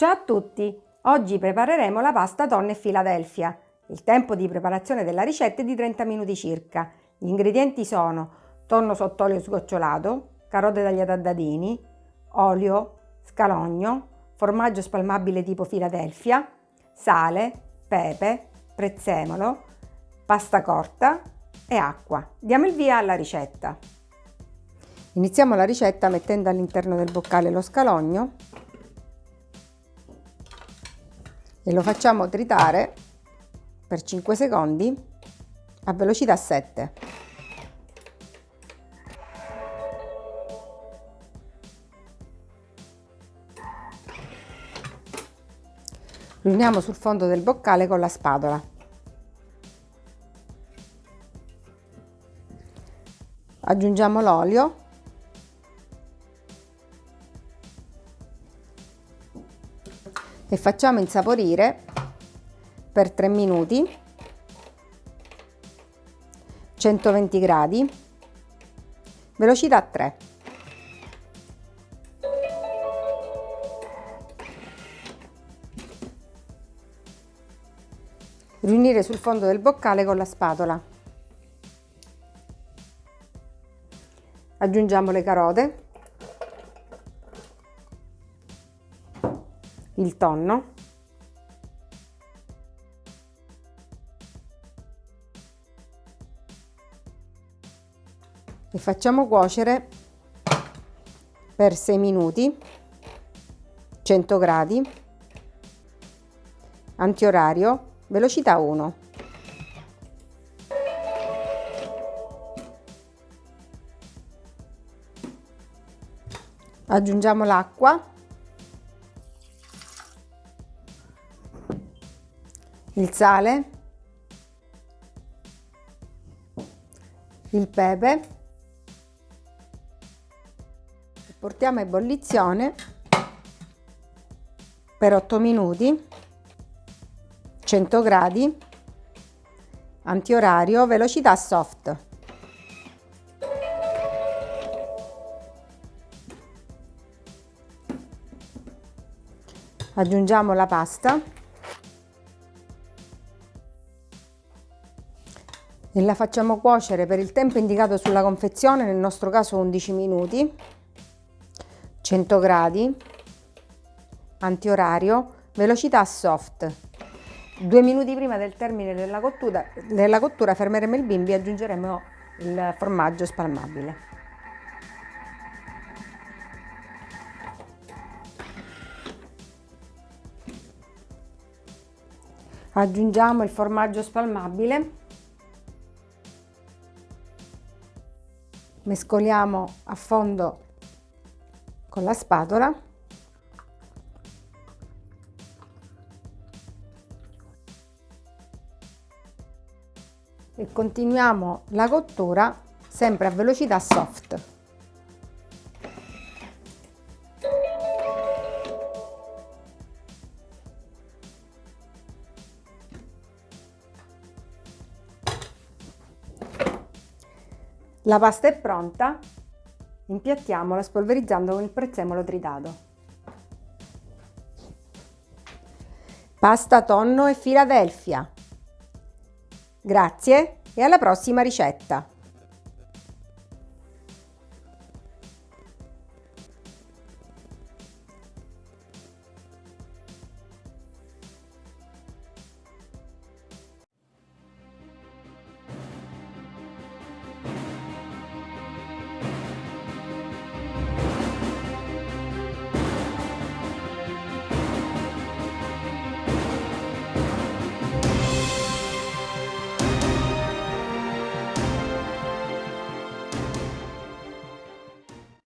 Ciao a tutti! Oggi prepareremo la pasta tonno e Philadelphia. Il tempo di preparazione della ricetta è di 30 minuti circa. Gli ingredienti sono tonno sott'olio sgocciolato, carote tagliate a dadini, olio, scalogno, formaggio spalmabile tipo Philadelphia, sale, pepe, prezzemolo, pasta corta e acqua. Diamo il via alla ricetta. Iniziamo la ricetta mettendo all'interno del boccale lo scalogno e lo facciamo tritare per 5 secondi a velocità 7. Riuniamo sul fondo del boccale con la spatola. Aggiungiamo l'olio e facciamo insaporire per 3 minuti 120 gradi velocità 3 riunire sul fondo del boccale con la spatola. Aggiungiamo le carote il tonno. E facciamo cuocere per 6 minuti 100 gradi antiorario velocità 1 aggiungiamo l'acqua il sale, il pepe, portiamo a ebollizione per 8 minuti, 100 gradi, antiorario, velocità soft. Aggiungiamo la pasta. E la facciamo cuocere per il tempo indicato sulla confezione, nel nostro caso 11 minuti, 100 gradi, antiorario, velocità soft. Due minuti prima del termine della cottura, della cottura fermeremo il bimbi e aggiungeremo il formaggio spalmabile. Aggiungiamo il formaggio spalmabile mescoliamo a fondo con la spatola e continuiamo la cottura sempre a velocità soft. La pasta è pronta, impiattiamola spolverizzando con il prezzemolo tritato. Pasta tonno e Philadelphia. Grazie e alla prossima ricetta!